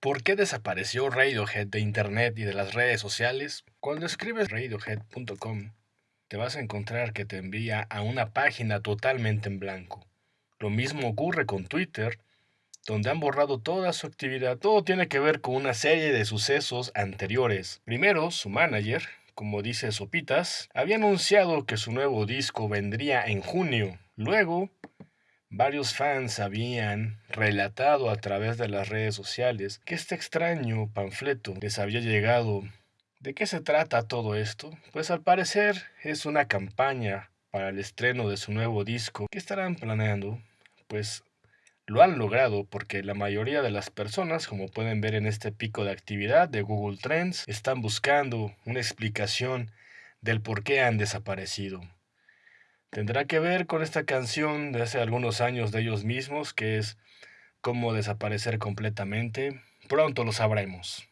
¿Por qué desapareció Radiohead de Internet y de las redes sociales? Cuando escribes radiohead.com, te vas a encontrar que te envía a una página totalmente en blanco. Lo mismo ocurre con Twitter, donde han borrado toda su actividad. Todo tiene que ver con una serie de sucesos anteriores. Primero, su manager, como dice Sopitas, había anunciado que su nuevo disco vendría en junio. Luego, Varios fans habían relatado a través de las redes sociales que este extraño panfleto les había llegado. ¿De qué se trata todo esto? Pues al parecer es una campaña para el estreno de su nuevo disco que estarán planeando. Pues lo han logrado porque la mayoría de las personas, como pueden ver en este pico de actividad de Google Trends, están buscando una explicación del por qué han desaparecido. Tendrá que ver con esta canción de hace algunos años de ellos mismos, que es Cómo desaparecer completamente. Pronto lo sabremos.